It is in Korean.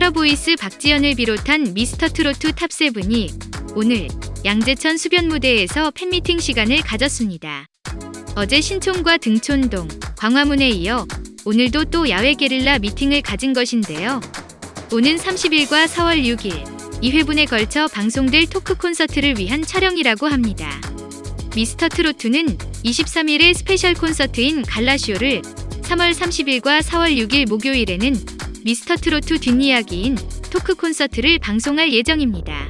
활어보이스 박지현을 비롯한 미스터트로트 top seven이 오늘 양재천 수변 무대에서 팬미팅 시간을 가졌습니다. 어제 신촌과 등촌동, 광화문에 이어 오늘도 또 야외 게릴라 미팅을 가진 것인데요. 오는 30일과 4월 6일 2회분에 걸쳐 방송될 토크 콘서트를 위한 촬영이라고 합니다. 미스터 트로트는 23일에 스페셜 콘서트인 갈라쇼를 3월 30일과 4월 6일 목요일에는 미스터 트로트 뒷이야기인 토크 콘서트를 방송할 예정입니다.